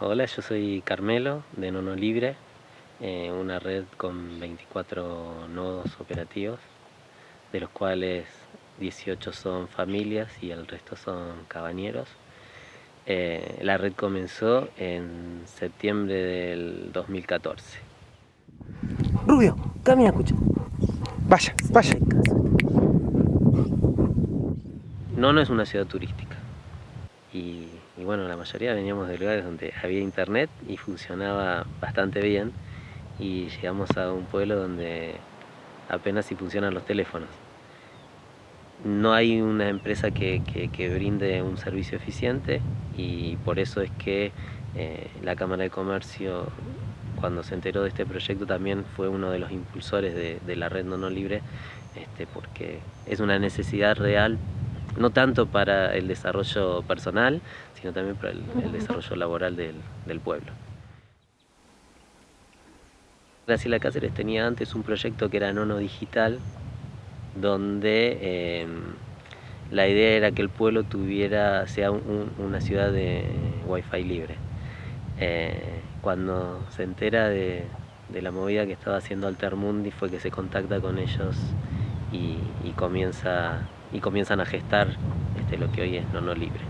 Hola, yo soy Carmelo de Nono Libre, eh, una red con 24 nodos operativos, de los cuales 18 son familias y el resto son cabañeros. Eh, la red comenzó en septiembre del 2014. Rubio, camina, escucha. Vaya, vaya. Nono es una ciudad turística y, bueno, la mayoría veníamos de lugares donde había internet y funcionaba bastante bien y llegamos a un pueblo donde apenas si funcionan los teléfonos. No hay una empresa que, brinde un servicio eficiente y por eso es que eh, la Cámara de Comercio cuando se enteró de este proyecto también fue uno de los impulsores de, la red no, libre este, porque es una necesidad real no tanto para el desarrollo personal, sino también para el, desarrollo laboral del, pueblo. Graciela Cáceres tenía antes un proyecto que era Nono Digital, donde em, la idea era que el pueblo tuviera, sea una ciudad de wifi libre. Eh, cuando se entera de, la movida que estaba haciendo Altermundi fue que se contacta con ellos y comienza y comienzan a gestar este, lo que hoy es Nono Libre.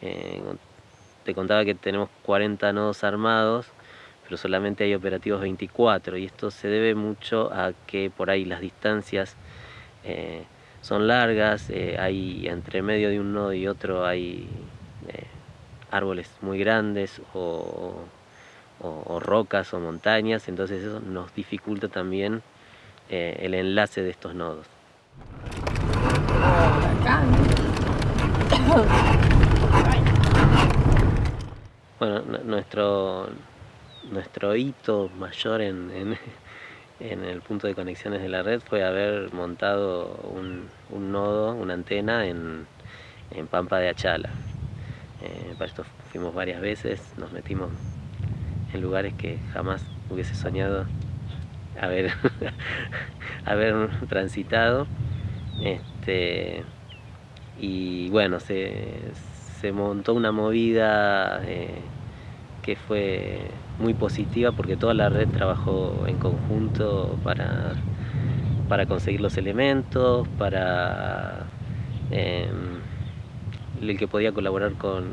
Eh, te contaba que tenemos 40 nodos armados, pero solamente hay operativos 24 y esto se debe mucho a que por ahí las distancias eh, son largas, eh, hay entre medio de un nodo y otro hay árboles muy grandes o o, rocas o montañas, entonces eso nos dificulta también eh, el enlace de estos nodos. Bueno, nuestro, nuestro hito mayor en, el punto de conexiones de la red fue haber montado un, nodo, una antena en, Pampa de Achala. Eh, para esto fuimos varias veces, nos metimos lugares que jamás hubiese soñado haber, haber transitado. Este, y bueno, se, montó una movida eh, que fue muy positiva porque toda la red trabajó en conjunto para, para conseguir los elementos, para em, el que podía colaborar con,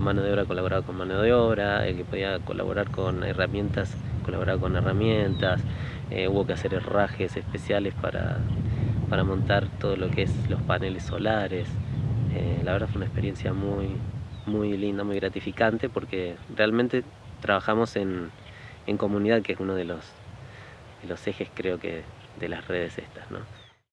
mano de obra colaboraba con mano de obra, el que podía colaborar con herramientas colaboraba con herramientas, eh, hubo que hacer herrajes especiales para, montar todo lo que es los paneles solares. Eh, la verdad fue una experiencia muy, muy linda, muy gratificante porque realmente trabajamos en, comunidad que es uno de los, los ejes creo que de las redes estas. ¿no?